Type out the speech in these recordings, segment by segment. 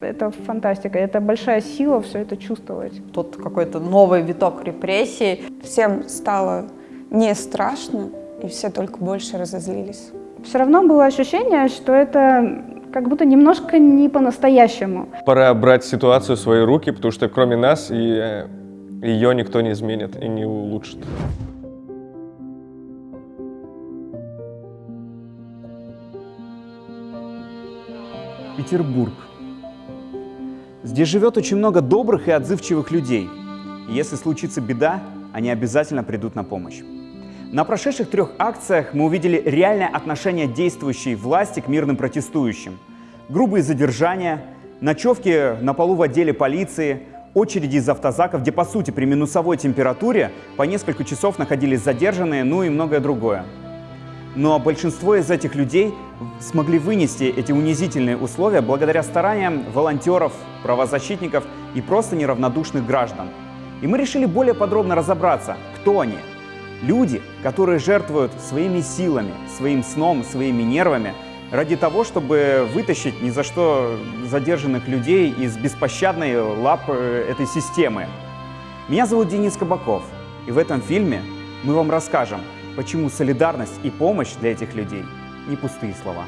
Это фантастика, это большая сила все это чувствовать. Тут какой-то новый виток репрессий. Всем стало не страшно, и все только больше разозлились. Все равно было ощущение, что это как будто немножко не по-настоящему. Пора брать ситуацию в свои руки, потому что кроме нас и э, ее никто не изменит и не улучшит. Петербург. Здесь живет очень много добрых и отзывчивых людей. И если случится беда, они обязательно придут на помощь. На прошедших трех акциях мы увидели реальное отношение действующей власти к мирным протестующим. Грубые задержания, ночевки на полу в отделе полиции, очереди из автозаков, где по сути при минусовой температуре по несколько часов находились задержанные, ну и многое другое. Но большинство из этих людей смогли вынести эти унизительные условия благодаря стараниям волонтеров, правозащитников и просто неравнодушных граждан. И мы решили более подробно разобраться, кто они. Люди, которые жертвуют своими силами, своим сном, своими нервами ради того, чтобы вытащить ни за что задержанных людей из беспощадной лапы этой системы. Меня зовут Денис Кабаков, и в этом фильме мы вам расскажем, почему солидарность и помощь для этих людей не пустые слова.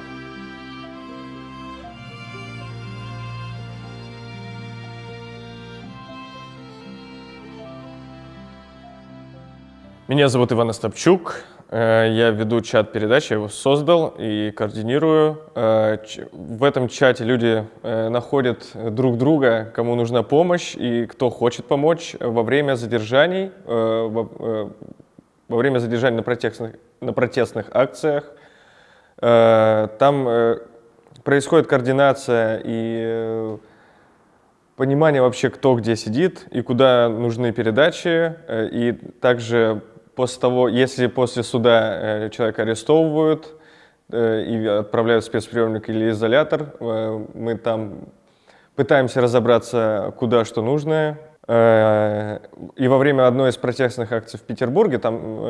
Меня зовут Иван Остапчук, э, я веду чат передач, я его создал и координирую. Э, в этом чате люди э, находят друг друга, кому нужна помощь и кто хочет помочь во время задержаний, во время задержаний на протестных, на протестных акциях. Там происходит координация и понимание вообще, кто где сидит и куда нужны передачи, и также после того, если после суда э, человека арестовывают э, и отправляют в спецприемник или изолятор, э, мы там пытаемся разобраться, куда что нужно. И во время одной из протестных акций в Петербурге там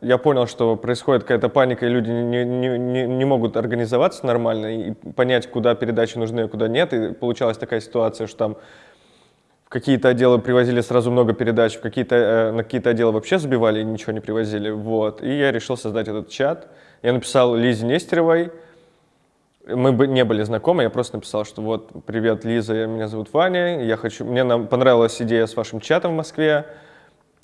я понял, что происходит какая-то паника, и люди не, не, не, не могут организоваться нормально и понять, куда передачи нужны, а куда нет. И получалась такая ситуация, что там какие-то отделы привозили сразу много передач, в какие-то, э, на какие-то отделы вообще забивали и ничего не привозили. Вот. И я решил создать этот чат. Я написал Лизе Нестеровой. Мы бы не были знакомы, я просто написал, что вот, привет, Лиза, меня зовут Ваня, я хочу, мне нам понравилась идея с вашим чатом в Москве,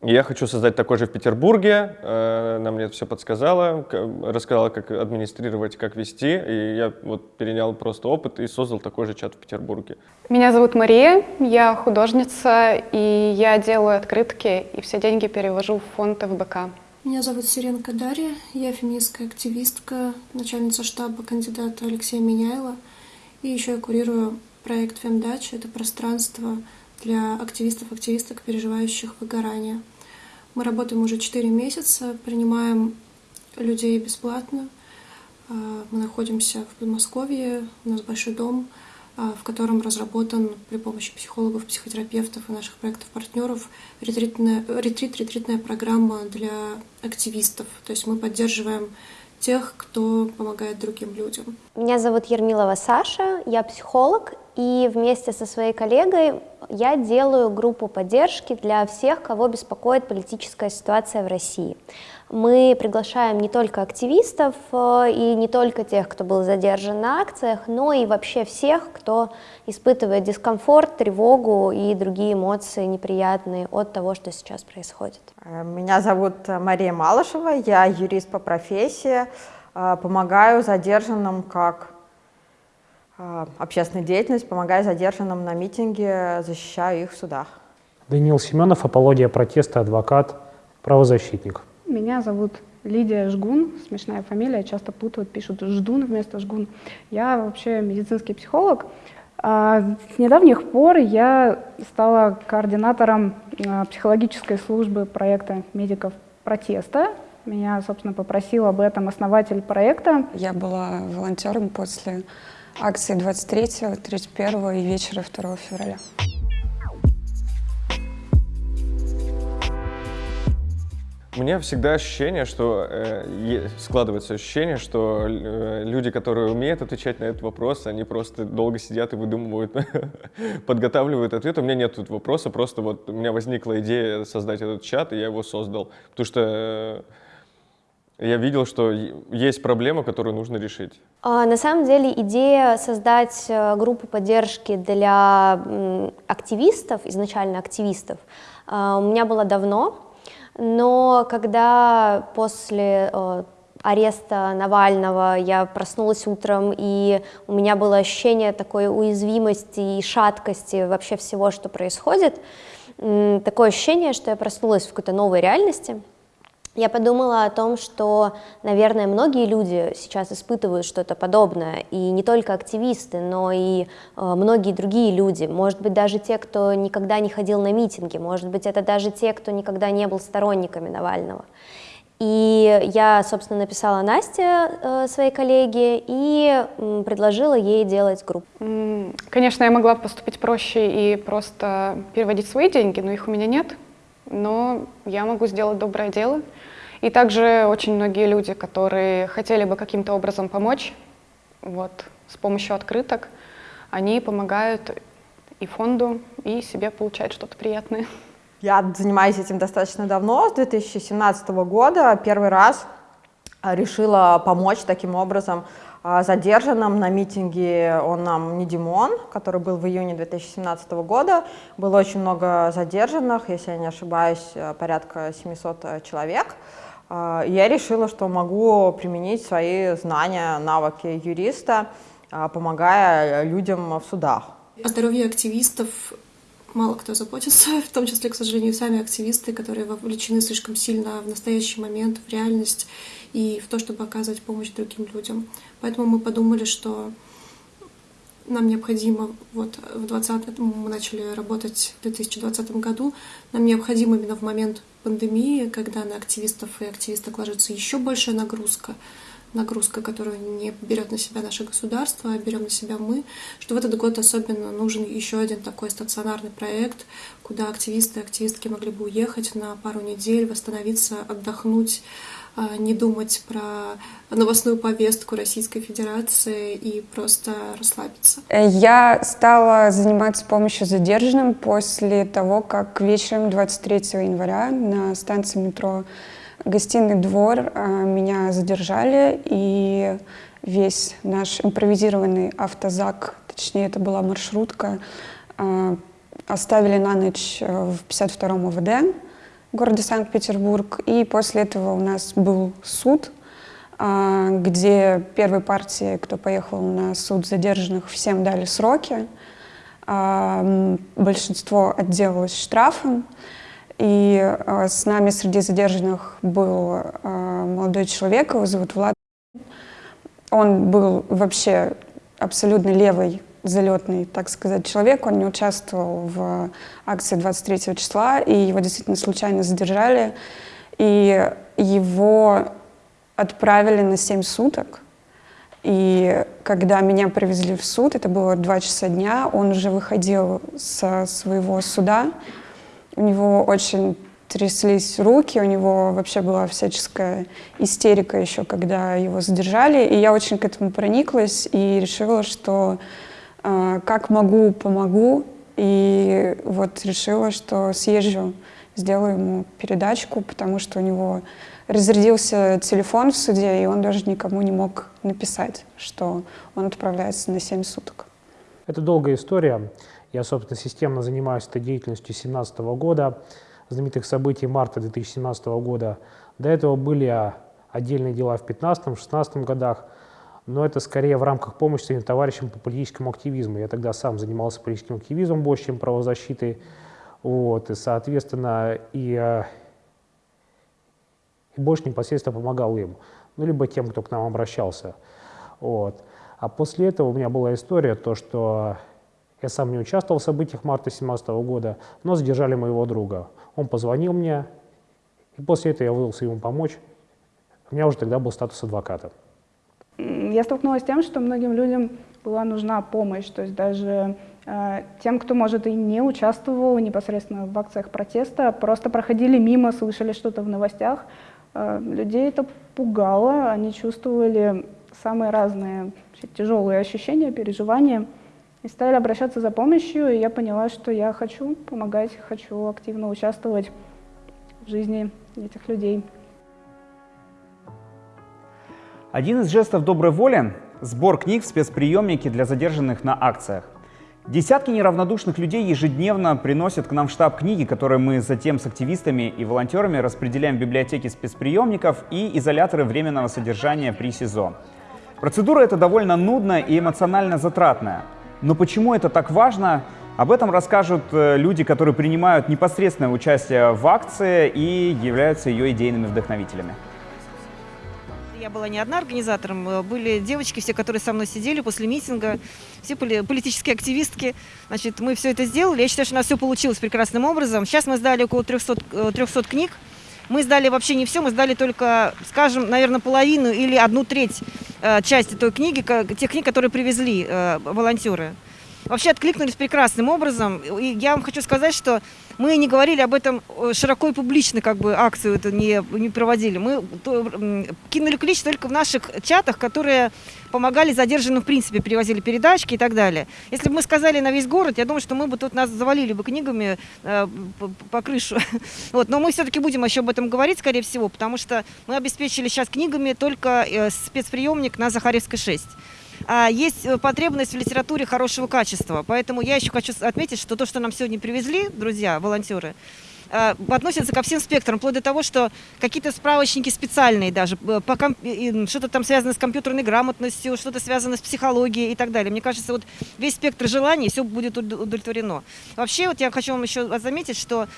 я хочу создать такой же в Петербурге. Э, она мне это все подсказала, рассказала, как администрировать, как вести. И я вот перенял просто опыт и создал такой же чат в Петербурге. Меня зовут Мария, я художница, и я делаю открытки, и все деньги перевожу в фонд ФБК. Меня зовут Сиренко Дарья, я феминистская активистка, начальница штаба кандидата Алексея Меняйла. И еще я курирую проект «Фемдач». Это пространство для активистов-активисток, переживающих выгорание. Мы работаем уже 4 месяца, принимаем людей бесплатно. А, мы находимся в Подмосковье, у нас большой дом, в котором разработан при помощи психологов, психотерапевтов и наших проектов-партнеров ретрит-ретритная программа для активистов. То есть мы поддерживаем тех, кто помогает другим людям. Меня зовут Ермилова Саша, я психолог, и вместе со своей коллегой я делаю группу поддержки для всех, кого беспокоит политическая ситуация в России. Мы приглашаем не только активистов э, и не только тех, кто был задержан на акциях, но и вообще всех, кто испытывает дискомфорт, тревогу и другие эмоции неприятные от того, что сейчас происходит. Меня зовут Мария Малышева, я юрист по профессии, э, помогаю задержанным как а, общественная деятельность, помогая задержанным на митинге, защищаю их в судах. Даниил Семенов, апология протеста, адвокат, правозащитник. Меня зовут Лидия Жгун, смешная фамилия, часто путают, пишут Ждун вместо Жгун. Я вообще медицинский психолог. А, с недавних пор я стала координатором а, психологической службы проекта медиков протеста. Меня, собственно, попросил об этом основатель проекта. Я была волонтером после акции 23, 31 и вечера 2 февраля. У меня всегда ощущение, что э, складывается ощущение, что э, люди, которые умеют отвечать на этот вопрос, они просто долго сидят и выдумывают, подготавливают ответ. У меня нет тут вопроса, просто вот у меня возникла идея создать этот чат, и я его создал. Потому что э, я видел, что есть проблема, которую нужно решить. А, на самом деле идея создать э, группу поддержки для активистов, изначально активистов, а, у меня была давно, но когда после э, ареста Навального я проснулась утром, и у меня было ощущение такой уязвимости и шаткости вообще всего, что происходит, такое ощущение, что я проснулась в какой-то новой реальности — я подумала о том, что, наверное, многие люди сейчас испытывают что-то подобное, и не только активисты, но и э, многие другие люди, может быть, даже те, кто никогда не ходил на митинги, может быть, это даже те, кто никогда не был сторонниками Навального. И я, собственно, написала Насте, э, своей коллеге, и предложила ей делать группу. Конечно, я могла поступить проще и просто переводить свои деньги, но их у меня нет. Но я могу сделать доброе дело. И также очень многие люди, которые хотели бы каким-то образом помочь, вот, с помощью открыток, они помогают и фонду, и себе получать что-то приятное. Я занимаюсь этим достаточно давно, с 2017 года. Первый раз а, решила помочь таким образом а, задержанным на митинге он нам не Димон, который был в июне 2017 года. Было очень много задержанных, если я не ошибаюсь, порядка 700 человек. А, я решила, что могу применить свои знания, навыки юриста, а, помогая людям в судах. О здоровье активистов мало кто заботится, в том числе, к сожалению, сами активисты, которые вовлечены слишком сильно в настоящий момент, в реальность и в то, чтобы оказывать помощь другим людям. Поэтому мы подумали, что нам необходимо, вот в 20 мы начали работать в 2020 году, нам необходимо именно в момент пандемии, когда на активистов и активисток ложится еще большая нагрузка, нагрузка, которую не берет на себя наше государство, а берем на себя мы, что в этот год особенно нужен еще один такой стационарный проект, куда активисты и активистки могли бы уехать на пару недель, восстановиться, отдохнуть, не думать про новостную повестку Российской Федерации и просто расслабиться. Я стала заниматься помощью задержанным после того, как вечером 23 января на станции метро «Гостиный двор» а, меня задержали, и весь наш импровизированный автозак, точнее, это была маршрутка, а, оставили на ночь э, в 52-м ОВД городе Санкт-Петербург. И после этого у нас был суд, а, где первой партии, кто поехал на суд задержанных, всем дали сроки. А, большинство отделалось штрафом. И а, с нами среди задержанных был молодой человек, его зовут Влад. Он был вообще абсолютно левый залетный, так сказать, человек. Он не участвовал в акции 23 числа, и его действительно случайно задержали. И его отправили на 7 суток. И когда меня привезли в суд, это было 2 часа дня, он уже выходил со своего суда. У него очень тряслись руки, у него вообще была всяческая истерика еще, когда его задержали. И я очень к этому прониклась и решила, что как могу, помогу. И вот решила, что съезжу, сделаю ему передачку, потому что у него разрядился телефон в суде, и он даже никому не мог написать, что он отправляется на 7 суток. Это долгая история. Я, собственно, системно занимаюсь этой деятельностью с 2017 года, знаменитых событий марта 2017 года. До этого были отдельные дела в 2015-2016 годах – но это скорее в рамках помощи своим товарищам по политическому активизму. Я тогда сам занимался политическим активизмом больше, чем правозащитой. Вот, и, соответственно, и, э, и больше непосредственно помогал им, ну, либо тем, кто к нам обращался. Вот. А после этого у меня была история, то, что я сам не участвовал в событиях марта 2017 года, но задержали моего друга. Он позвонил мне, и после этого я вызвался ему помочь. У меня уже тогда был статус адвоката я столкнулась с тем, что многим людям была нужна помощь, то есть даже Э, тем, кто, может, и не участвовал непосредственно в акциях протеста, просто проходили мимо, слышали что-то в новостях, э, людей это пугало, они чувствовали самые разные тяжелые ощущения, переживания, и стали обращаться за помощью, и я поняла, что я хочу помогать, хочу активно участвовать в жизни этих людей. Один из жестов доброй воли – сбор книг в спецприемнике для задержанных на акциях. Десятки неравнодушных людей ежедневно приносят к нам в штаб книги, которые мы затем с активистами и волонтерами распределяем в библиотеки спецприемников и изоляторы временного содержания при СИЗО. Процедура эта довольно нудная и эмоционально затратная. Но почему это так важно, об этом расскажут э, люди, которые принимают непосредственное участие в акции и являются ее идейными вдохновителями. Я была не одна организатором, э, были девочки все, которые со мной сидели после митинга, все политические активистки. Значит, мы все это сделали. Я считаю, что у нас все получилось прекрасным образом. Сейчас мы сдали около 300, 300 э, книг. Мы сдали вообще не все, мы сдали только, скажем, наверное, половину или одну треть э, части той книги, тех книг, которые привезли э, волонтеры вообще откликнулись прекрасным образом. И я вам хочу сказать, что мы не говорили об этом э, широко и публично, как бы акцию это не, не проводили. Мы кинули клич только в наших чатах, которые помогали задержанным, в принципе, перевозили передачки и так далее. Если бы мы сказали на весь город, я думаю, что мы бы тут нас завалили бы книгами э, по, по крышу. Вот. Но мы все-таки будем еще об этом говорить, скорее всего, потому что мы обеспечили сейчас книгами только э, спецприемник на Захаревской 6. А, есть э, потребность в литературе хорошего качества. Поэтому я еще хочу отметить, что то, что нам сегодня привезли, друзья, волонтеры, а, относятся ко всем спектрам, вплоть до того, что какие-то справочники специальные даже, э, что-то там связано с компьютерной грамотностью, что-то связано с психологией и так далее. Мне кажется, вот весь спектр желаний, все будет удовлетворено. Вообще, вот я хочу вам еще заметить, что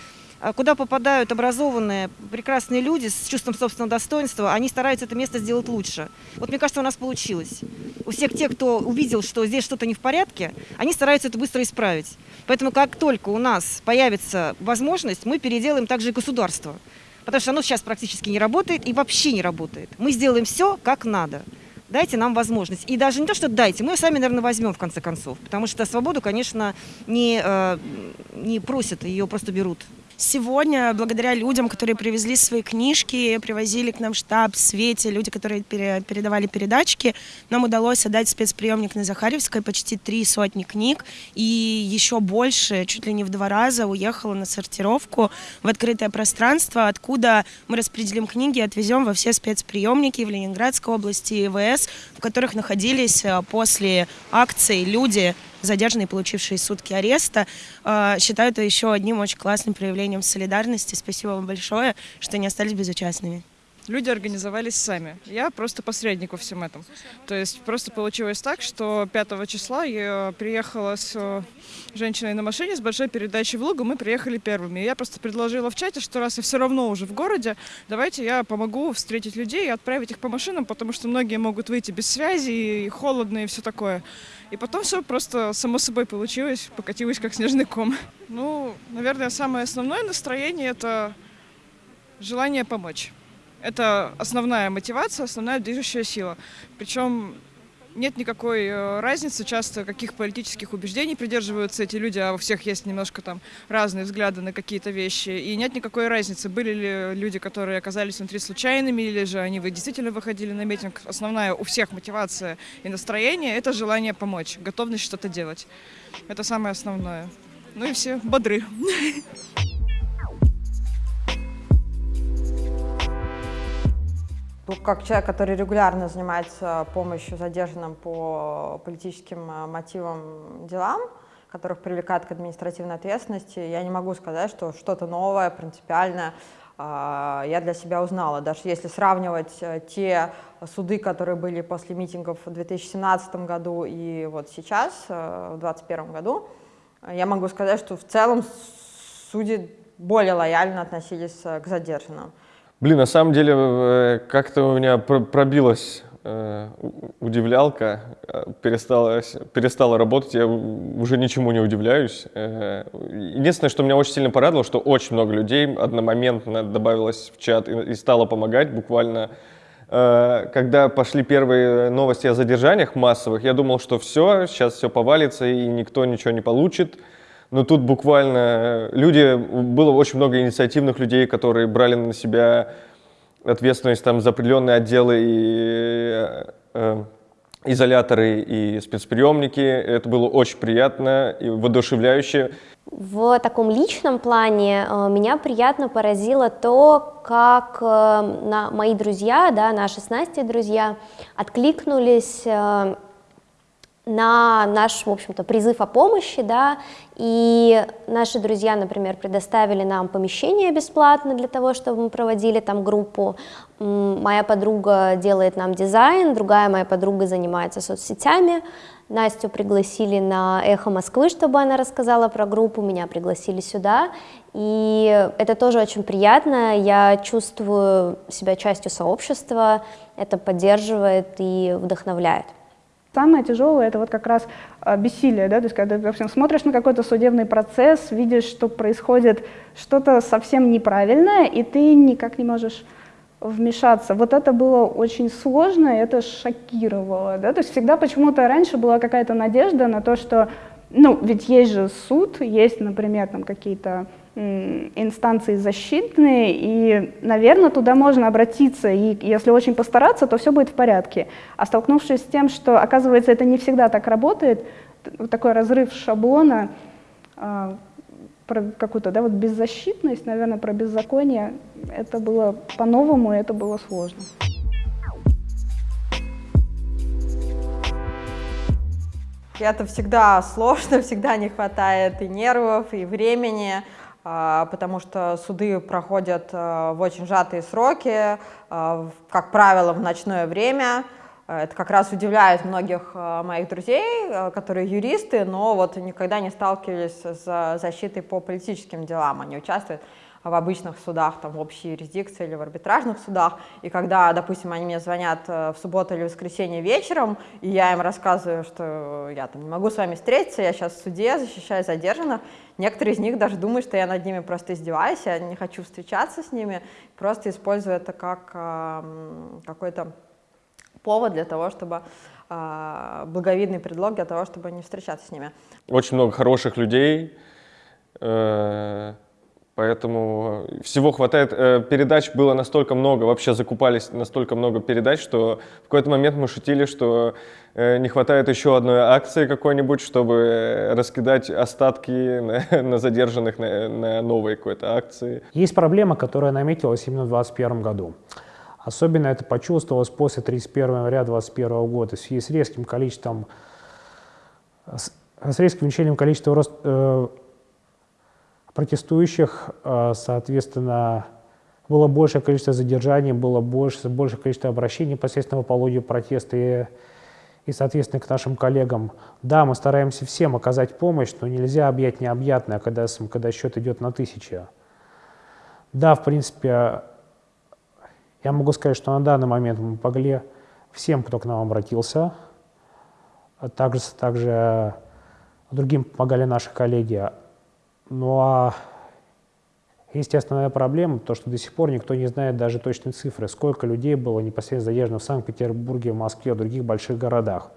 куда попадают образованные, прекрасные люди с чувством собственного достоинства, они стараются это место сделать лучше. Вот мне кажется, у нас получилось. У всех тех, кто увидел, что здесь что-то не в порядке, они стараются это быстро исправить. Поэтому как только у нас появится возможность, мы переделаем также и государство. Потому что оно сейчас практически не работает и вообще не работает. Мы сделаем все как надо. Дайте нам возможность. И даже не то, что дайте, мы ее сами, наверное, возьмем в конце концов. Потому что свободу, конечно, не, э, не просят, ее просто берут. Сегодня, благодаря людям, которые привезли свои книжки, привозили к нам штаб, Свете, люди, которые передавали передачки, нам удалось отдать спецприемник на Захаревской почти три сотни книг, и еще больше, чуть ли не в два раза, уехала на сортировку в открытое пространство, откуда мы распределим книги и отвезем во все спецприемники в Ленинградской области и ВС, в которых находились э, после акции люди, задержанные, получившие сутки ареста. А, считаю это еще одним очень классным проявлением солидарности. Спасибо вам большое, что не остались безучастными люди организовались сами. Я просто посредник во всем этом. То есть просто получилось так, что 5 числа я приехала с э, женщиной на машине с большой передачей в Лугу, мы приехали первыми. И я просто предложила в чате, что раз я все равно уже в городе, давайте я помогу встретить людей и отправить их по машинам, потому что многие могут выйти без связи, и холодно, и все такое. И потом все просто само собой получилось, покатилось как снежный ком. Ну, наверное, самое основное настроение — это желание помочь. Это основная мотивация, основная движущая сила. Причем нет никакой э, разницы часто, каких политических убеждений придерживаются эти люди, а у всех есть немножко там разные взгляды на какие-то вещи. И нет никакой разницы, были ли люди, которые оказались внутри случайными, или же они действительно выходили на митинг. Основная у всех мотивация и настроение — это желание помочь, готовность что-то делать. Это самое основное. Ну и все бодры. Ну, как человек, который регулярно занимается помощью задержанным по политическим э, мотивам делам, которых привлекают к административной ответственности, я не могу сказать, что что-то новое, принципиальное э, я для себя узнала. Даже если сравнивать э, те суды, которые были после митингов в 2017 году и вот сейчас, в 2021 году, я могу сказать, что в целом судьи более лояльно относились к задержанным. Блин, на самом деле э, как-то у меня пробилась э, удивлялка, э, перестала, перестала работать, я уже ничему не удивляюсь. Единственное, что меня очень сильно порадовало, что очень много людей одномоментно добавилось в чат и, стало помогать буквально когда пошли первые новости о задержаниях массовых, я думал, что все, сейчас все повалится и никто ничего не получит. Но тут буквально люди, было очень много инициативных людей, которые брали на себя ответственность там, за определенные отделы и э, изоляторы и спецприемники. Это было очень приятно и воодушевляюще. В таком личном плане э, меня приятно поразило то, как э, на, мои друзья, да, наши с Настей друзья, откликнулись э, на наш, в общем-то, призыв о помощи, да, и наши друзья, например, предоставили нам помещение бесплатно для того, чтобы мы проводили там группу. Моя подруга делает нам дизайн, другая моя подруга занимается соцсетями, Настю пригласили на «Эхо Москвы», чтобы она рассказала про группу, меня пригласили сюда, и это тоже очень приятно, я чувствую себя частью сообщества, это поддерживает и вдохновляет. Самое тяжелое это вот как раз а, бессилие, да, то есть когда ты, допустим, смотришь на какой-то судебный процесс, видишь, что происходит что-то совсем неправильное, и ты никак не можешь вмешаться. Вот это было очень сложно, это шокировало. Да? То есть всегда почему-то раньше была какая-то надежда на то, что, ну, ведь есть же суд, есть, например, там какие-то инстанции защитные, и, наверное, туда можно обратиться, и если очень постараться, то все будет в порядке. А столкнувшись с тем, что, оказывается, это не всегда так работает, такой разрыв шаблона, а, про какую-то да, вот беззащитность, наверное, про беззаконие. Это было по-новому, это было сложно. Это всегда сложно, всегда не хватает и нервов, и времени, потому что суды проходят а, в очень сжатые сроки, а, как правило, в ночное время. Э, это как раз удивляет многих э, моих друзей, э, которые юристы, но вот никогда не сталкивались с защитой по политическим делам. Они участвуют в обычных судах, там, в общей юрисдикции или в арбитражных судах, и когда, допустим, они мне звонят в субботу или воскресенье вечером, и я им рассказываю, что я там не могу с вами встретиться, я сейчас в суде защищаю задержанных, некоторые из них даже думают, что я над ними просто издеваюсь, я не хочу встречаться с ними, просто использую это как э, какой-то повод для того, чтобы э, благовидный предлог для того, чтобы не встречаться с ними. Очень много хороших людей, э, поэтому всего хватает. Э, передач было настолько много, вообще закупались настолько много передач, что в какой-то момент мы шутили, что э, не хватает еще одной акции какой-нибудь, чтобы раскидать остатки на, на задержанных на, на новые какой-то акции. Есть проблема, которая наметилась именно в 2021 году. Особенно это почувствовалось после 31 января 2021 года в связи с резким количеством, с резким увеличением количества рост, э, протестующих, э, соответственно, было большее количество задержаний, было больше, большее количество обращений непосредственно по поводу протеста и, и, соответственно, к нашим коллегам. Да, мы стараемся всем оказать помощь, но нельзя объять необъятное, когда, когда счет идет на тысячи. Да, в принципе, я могу сказать, что на данный момент мы помогли всем, кто к нам обратился. Также, также другим помогали наши коллеги. Ну а естественная проблема, то, что до сих пор никто не знает даже точной цифры, сколько людей было непосредственно задержано в Санкт-Петербурге, Москве, в других больших городах.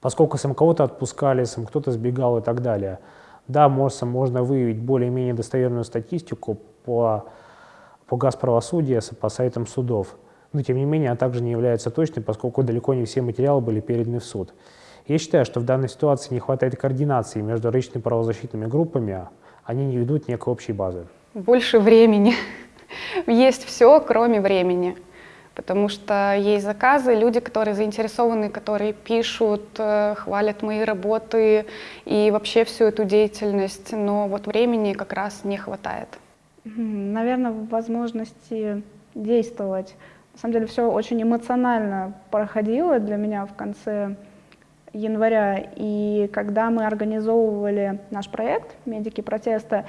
Поскольку сам кого-то отпускали, сам кто-то сбегал и так далее. Да, можно, можно выявить более-менее достоверную статистику по по газправосудию по сайтам судов. Но, тем не менее, она также не является точной, поскольку далеко не все материалы были переданы в суд. Я считаю, что в данной ситуации не хватает координации между различными правозащитными группами, они не ведут некой общей базы. Больше времени. Есть все, кроме времени. Потому что есть заказы, люди, которые заинтересованы, которые пишут, э, хвалят мои работы и вообще всю эту деятельность, но вот времени как раз не хватает. Наверное, возможности действовать. На самом деле все очень эмоционально проходило для меня в конце января. И когда мы организовывали наш проект «Медики протеста»,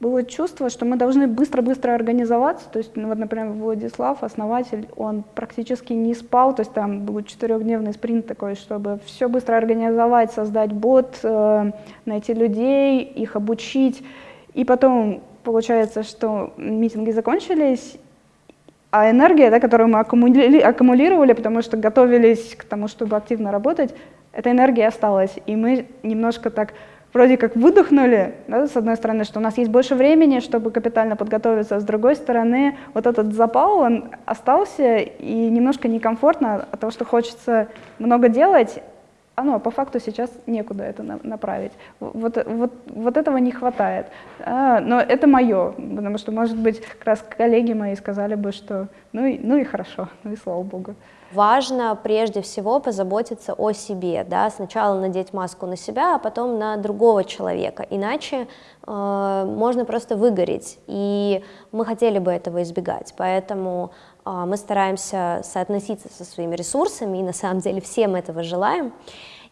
было чувство, что мы должны быстро-быстро организоваться. То есть, ну, вот, например, Владислав, основатель, он практически не спал, то есть там был четырехдневный спринт такой, чтобы все быстро организовать, создать бот, э, найти людей, их обучить. И потом Получается, что митинги закончились, а энергия, да, которую мы аккумули аккумулировали, потому что готовились к тому, чтобы активно работать, эта энергия осталась. И мы немножко так вроде как выдохнули, да, с одной стороны, что у нас есть больше времени, чтобы капитально подготовиться, а с другой стороны, вот этот запал, он остался, и немножко некомфортно от того, что хочется много делать, а по факту сейчас некуда это направить. Вот, вот, вот этого не хватает. А, но это мое, потому что, может быть, как раз коллеги мои сказали бы, что ну и, ну и хорошо, ну и слава богу. Важно прежде всего позаботиться о себе, да, сначала надеть маску на себя, а потом на другого человека, иначе э, можно просто выгореть, и мы хотели бы этого избегать, поэтому мы стараемся соотноситься со своими ресурсами, и на самом деле всем этого желаем.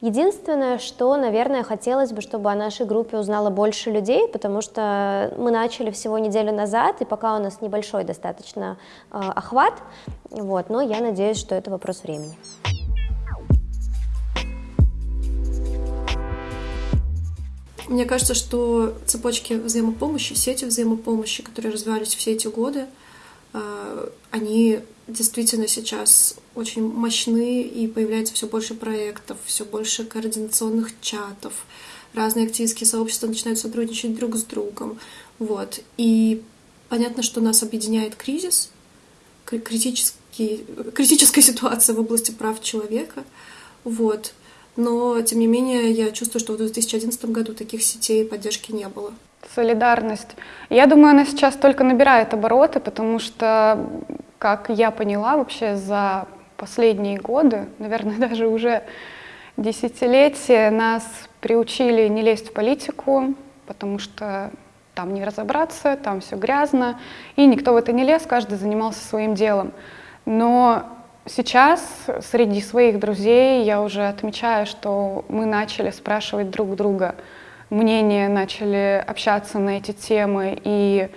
Единственное, что, наверное, хотелось бы, чтобы о нашей группе узнало больше людей, потому что мы начали всего неделю назад, и пока у нас небольшой достаточно э, охват, вот, но я надеюсь, что это вопрос времени. Мне кажется, что цепочки взаимопомощи, сети взаимопомощи, которые развивались все эти годы, они действительно сейчас очень мощны, и появляется все больше проектов, все больше координационных чатов, разные активистские сообщества начинают сотрудничать друг с другом. Вот. И понятно, что нас объединяет кризис, критический, критическая ситуация в области прав человека. Вот. Но, тем не менее, я чувствую, что в 2011 году таких сетей поддержки не было. Солидарность. Я думаю, она сейчас только набирает обороты, потому что как я поняла вообще за последние годы, наверное, даже уже десятилетия, нас приучили не лезть в политику, потому что там не разобраться, там все грязно, и никто в это не лез, каждый занимался своим делом. Но сейчас среди своих друзей я уже отмечаю, что мы начали спрашивать друг друга мнение, начали общаться на эти темы, и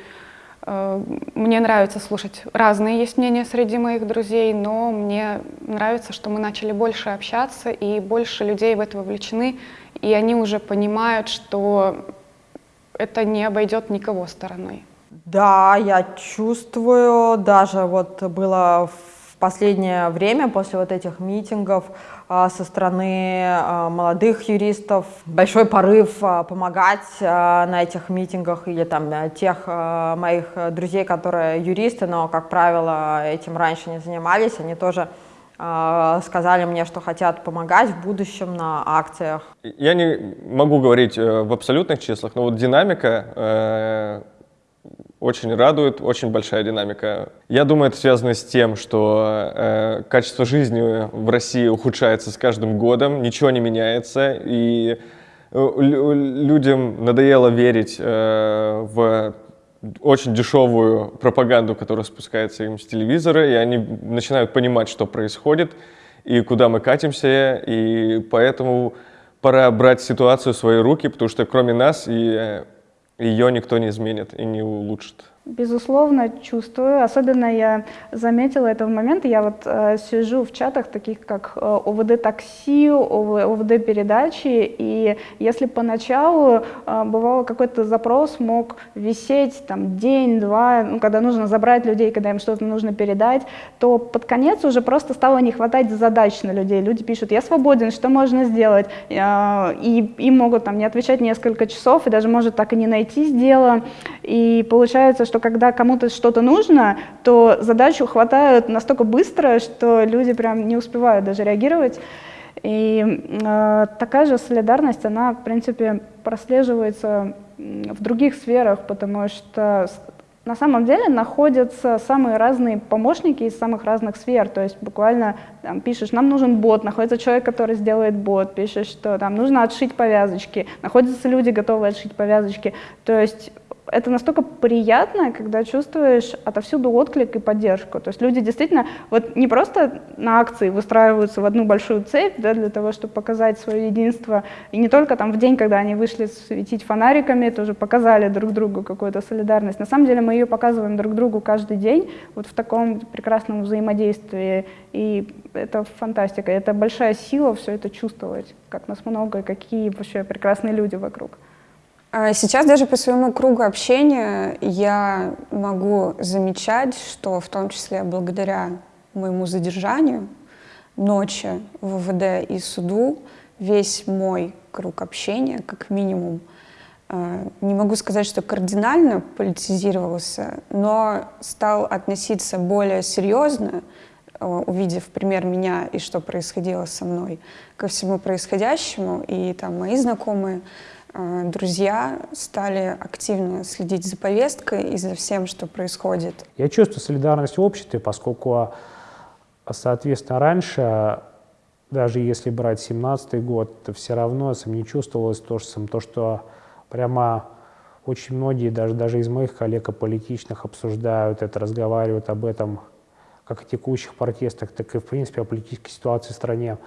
Э, мне нравится слушать разные есть мнения среди моих друзей, но мне нравится, что мы начали больше общаться, и больше людей в это вовлечены, и они уже понимают, что это не обойдет никого стороной. Да, я чувствую, даже вот было в последнее время после вот этих митингов, со стороны а, молодых юристов, большой порыв а, помогать на этих митингах или там тех моих друзей, которые юристы, но, как правило, этим раньше не занимались, они тоже сказали мне, что хотят помогать в будущем на акциях. Я не могу говорить э, в абсолютных числах, но вот динамика э, очень радует, очень большая динамика. Я думаю, это связано с тем, что э, качество жизни в России ухудшается с каждым годом, ничего не меняется, и э, людям надоело верить э, в очень дешевую пропаганду, которая спускается им с телевизора, и они начинают понимать, что происходит и куда мы катимся, и поэтому пора брать ситуацию в свои руки, потому что кроме нас и э, ее никто не изменит и не улучшит. Безусловно, чувствую. Особенно я заметила это в момент, я вот э, сижу в чатах таких, как э, ОВД такси, ОВД передачи, и если поначалу э, бывало какой-то запрос мог висеть там день-два, ну, когда нужно забрать людей, когда им что-то нужно передать, то под конец уже просто стало не хватать задач на людей. Люди пишут, я свободен, что можно сделать? Э, и им могут там не отвечать несколько часов, и даже может так и не найти дело. И получается, что что когда кому-то что-то нужно, то задачу хватают настолько быстро, что люди прям не успевают даже реагировать. И э, такая же солидарность, она, в принципе, прослеживается в других сферах, потому что на самом деле находятся самые разные помощники из самых разных сфер. То есть буквально там, пишешь, нам нужен бот, находится человек, который сделает бот, пишешь, что там нужно отшить повязочки, находятся люди, готовые отшить повязочки. То есть это настолько приятно, когда чувствуешь отовсюду отклик и поддержку. То есть люди действительно вот не просто на акции выстраиваются в одну большую цепь да, для того, чтобы показать свое единство, и не только там в день, когда они вышли светить фонариками, тоже показали друг другу какую-то солидарность. На самом деле мы ее показываем друг другу каждый день вот в таком прекрасном взаимодействии, и это фантастика, это большая сила все это чувствовать, как нас много и какие вообще прекрасные люди вокруг. А сейчас даже по своему кругу общения я могу замечать, что в том числе благодаря моему задержанию ночи в ВВД и суду весь мой круг общения, как минимум, э, не могу сказать, что кардинально политизировался, но стал относиться более серьезно, э, увидев пример меня и что происходило со мной, ко всему происходящему. И там мои знакомые, друзья стали активно следить за повесткой и за всем, что происходит. Я чувствую солидарность в обществе, поскольку, соответственно, раньше даже если брать 17 год, то все равно не чувствовалось то, что, то, что прямо очень многие, даже, даже из моих коллег политичных, обсуждают это, разговаривают об этом, как о текущих протестах, так и, в принципе, о политической ситуации в стране.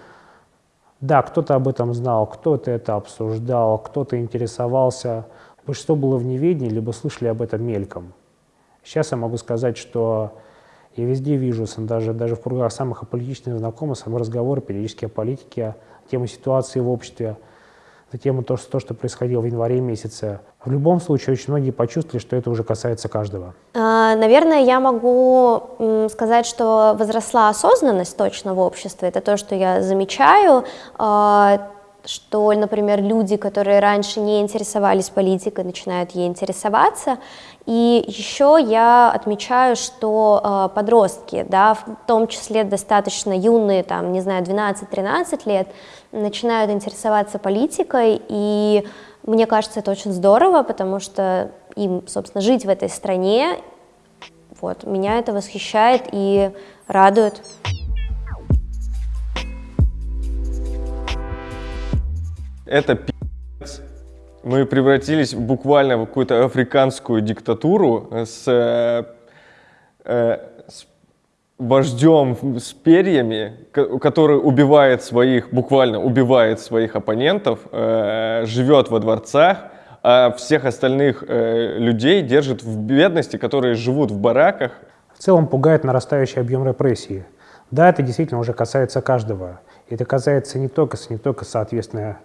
Да, кто-то об этом знал, кто-то это обсуждал, кто-то интересовался. Большинство было в неведении, либо слышали об этом мельком. Сейчас я могу сказать, что я везде вижу, даже, даже в кругах самых аполитичных знакомых, разговоры периодически о политике, тему ситуации в обществе, на тему то, что, то, что происходило в январе месяце. В любом случае, очень многие почувствовали, что это уже касается каждого. А, наверное, я могу сказать, что возросла осознанность точно в обществе. Это то, что я замечаю а, что, например, люди, которые раньше не интересовались политикой, начинают ей интересоваться. И еще я отмечаю, что э, подростки, да, в том числе достаточно юные, там, не знаю, 12-13 лет, начинают интересоваться политикой, и мне кажется, это очень здорово, потому что им, собственно, жить в этой стране, вот, меня это восхищает и радует. Это пи***ц. Мы превратились буквально в какую-то африканскую диктатуру с, э, э, с вождем с перьями, который убивает своих, буквально убивает своих оппонентов, э, живет во дворцах, а всех остальных э, людей держит в бедности, которые живут в бараках. В целом пугает нарастающий объем репрессии. Да, это действительно уже касается каждого. Это касается не только, не только соответственно,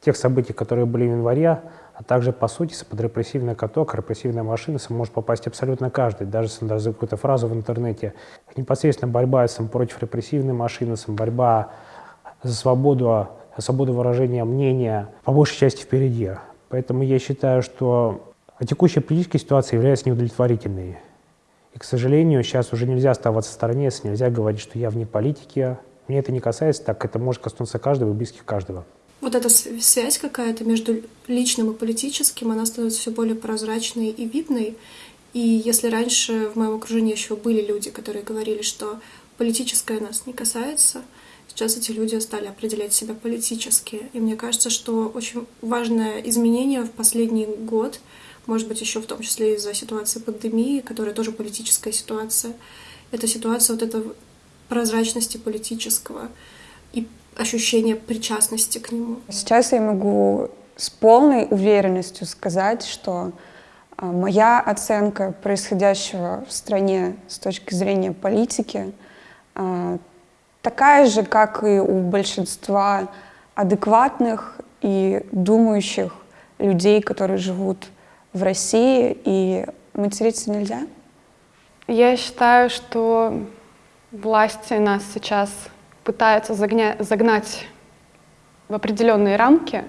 тех событий, которые были в январе, а также, по сути, под репрессивный каток, репрессивная машина может попасть абсолютно каждый, даже за какую-то фразу в интернете. Непосредственно борьба сам, против репрессивной машины, сам, борьба за свободу, свободу выражения мнения, по большей части впереди. Поэтому я считаю, что текущая политическая ситуация является неудовлетворительной. И, к сожалению, сейчас уже нельзя оставаться в стороне, нельзя говорить, что я вне политики. Мне это не касается, так это может коснуться каждого и близких каждого вот эта связь какая-то между личным и политическим, она становится все более прозрачной и видной. И если раньше в моем окружении еще были люди, которые говорили, что политическое нас не касается, сейчас эти люди стали определять себя политически. И мне кажется, что очень важное изменение в последний год, может быть, еще в том числе из-за ситуации пандемии, которая тоже политическая ситуация, это ситуация вот этого прозрачности политического и ощущение причастности к нему. Сейчас я могу с полной уверенностью сказать, что а, моя оценка происходящего в стране с точки зрения политики а, такая же, как и у большинства адекватных и думающих людей, которые живут в России, и материться нельзя? Я считаю, что власти нас сейчас пытаются загня- загнать в определенные рамки,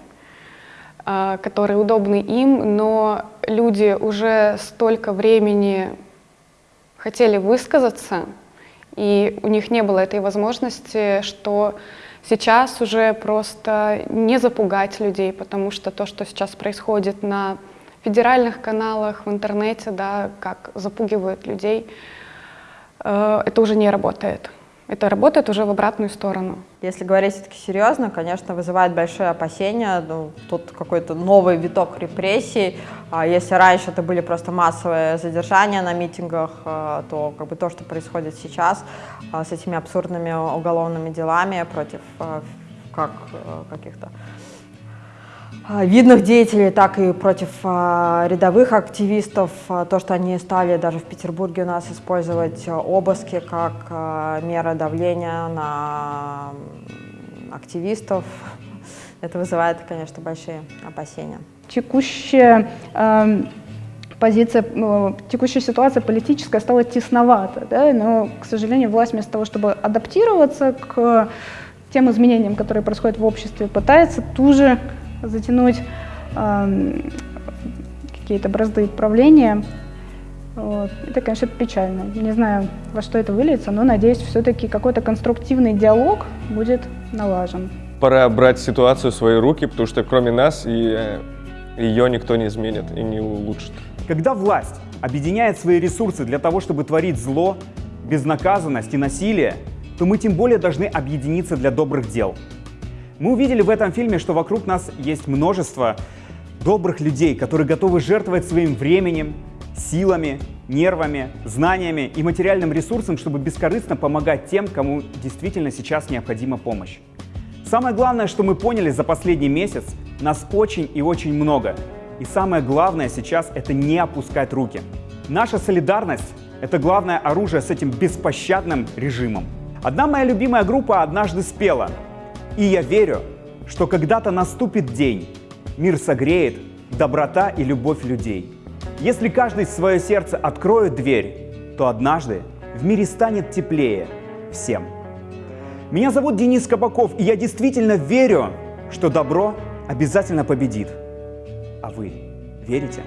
э, которые удобны им, но люди уже столько времени хотели высказаться, и у них не было этой возможности, что сейчас уже просто не запугать людей, потому что то, что сейчас происходит на федеральных каналах, в интернете, да, как запугивают людей, э, это уже не работает это работает уже в обратную сторону. Если говорить все-таки серьезно, конечно, вызывает большие опасения. Ну, тут какой-то новый виток репрессий. А если раньше это были просто массовые задержания на митингах, а, то как бы то, что происходит сейчас а, с этими абсурдными уголовными делами против как каких-то видных деятелей, так и против а, рядовых активистов. А, то, что они стали даже в Петербурге у нас использовать обыски как мера давления на активистов, это вызывает, конечно, большие опасения. Текущая э, позиция, э, текущая ситуация политическая стала тесновата, да, но, к сожалению, власть вместо того, чтобы адаптироваться к тем изменениям, которые происходят в обществе, пытается туже затянуть э, какие-то бразды правления. Вот. Это, конечно, печально. Не знаю, во что это выльется, но надеюсь, все-таки какой-то конструктивный диалог будет налажен. Пора брать ситуацию в свои руки, потому что кроме нас и э, ее никто не изменит и не улучшит. Когда власть объединяет свои ресурсы для того, чтобы творить зло, безнаказанность и насилие, то мы тем более должны объединиться для добрых дел. Мы увидели в этом фильме, что вокруг нас есть множество добрых людей, которые готовы жертвовать своим временем, силами, нервами, знаниями и материальным ресурсом, чтобы бескорыстно помогать тем, кому действительно сейчас необходима помощь. Самое главное, что мы поняли за последний месяц, нас очень и очень много. И самое главное сейчас — это не опускать руки. Наша солидарность — это главное оружие с этим беспощадным режимом. Одна моя любимая группа однажды спела. И я верю, что когда-то наступит день, мир согреет доброта и любовь людей. Если каждый свое сердце откроет дверь, то однажды в мире станет теплее всем. Меня зовут Денис Кабаков, и я действительно верю, что добро обязательно победит. А вы верите?